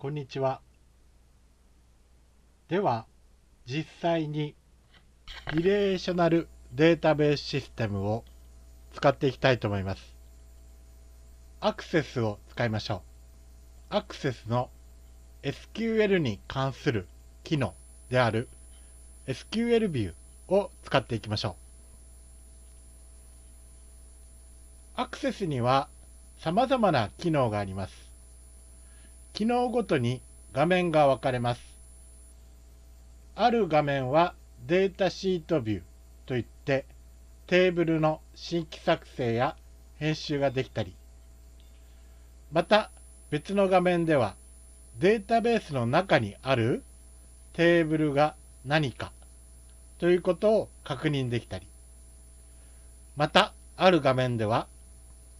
こんにちは。では、実際にリレーショナルデータベースシステムを使っていきたいと思います。アクセスを使いましょう。アクセスの SQL に関する機能である SQL ビューを使っていきましょう。アクセスには様々な機能があります。機能ごとに画面が分かれます。ある画面はデータシートビューといってテーブルの新規作成や編集ができたりまた別の画面ではデータベースの中にあるテーブルが何かということを確認できたりまたある画面では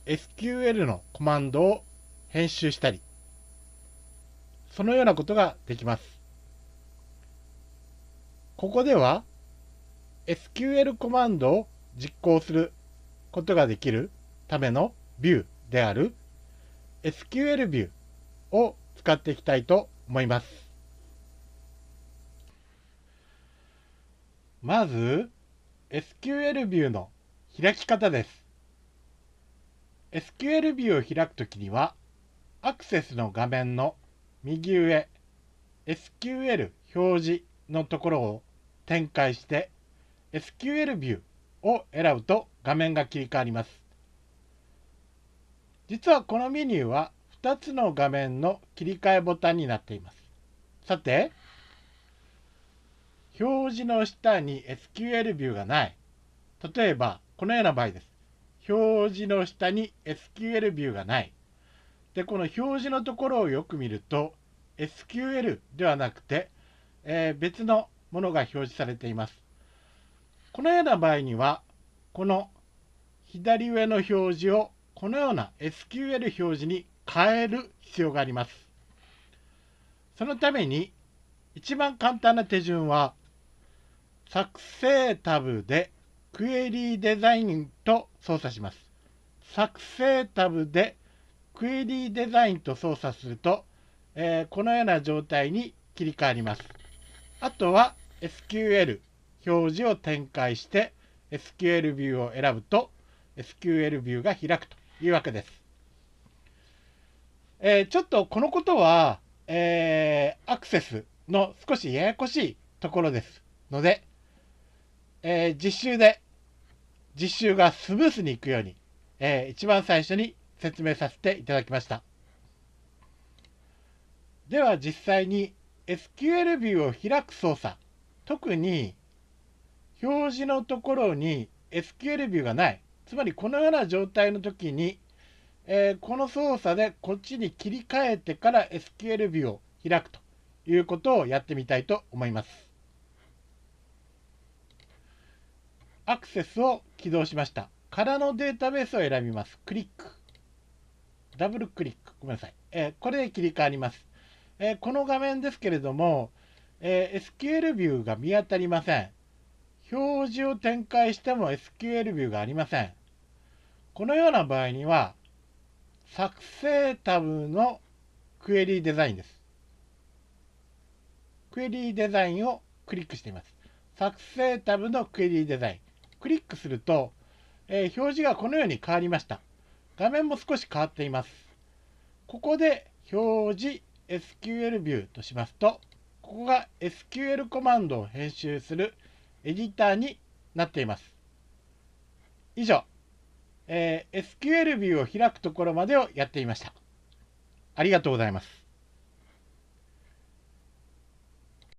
SQL のコマンドを編集したりそのようなことができますここでは SQL コマンドを実行することができるためのビューである SQL ビューを使っていきたいと思います。まず SQL ビューの開き方です。SQL ビューを開くときにはアクセスの画面の右上 SQL 表示のところを展開して SQL ビューを選ぶと画面が切り替わります。実はこのメニューは2つの画面の切り替えボタンになっています。さて、表示の下に SQL ビューがない。例えば、このような場合です。表示の下に SQL ビューがない。で、この表示のところをよく見ると、SQL ではなくて、えー、別のものが表示されています。このような場合には、この左上の表示をこのような SQL 表示に変える必要があります。そのために一番簡単な手順は作成タブでクエリーデザインと操作します。作成タブでクエリーデザインと操作すると、えー、このような状態に切り替わります。あとは SQL 表示を展開して SQL ビューを選ぶと SQL ビューが開くというわけです。えー、ちょっとこのことは、えー、アクセスの少しややこしいところですので、えー、実習で実習がスムースにいくように、えー、一番最初に説明させていただきました。では実際に SQL ビューを開く操作特に表示のところに SQL ビューがない。つまりこのような状態の時に、えー、この操作でこっちに切り替えてから SQL ビューを開くということをやってみたいと思います。アクセスを起動しました。からのデータベースを選びます。クリック。ダブルクリック。ごめんなさい。えー、これで切り替わります。えー、この画面ですけれども、え SQL ビューが見当たりません。表示を展開しても SQL ビューがありません。このような場合には、作成タブのクエリーデザインです。クエリーデザインをクリックしています。作成タブのクエリーデザイン。クリックすると、えー、表示がこのように変わりました。画面も少し変わっています。ここで表示 SQL ビューとしますと、ここが SQL コマンドを編集するエディターになっています。以上、えー、SQL ビューを開くところまでをやっていました。ありがとうございます。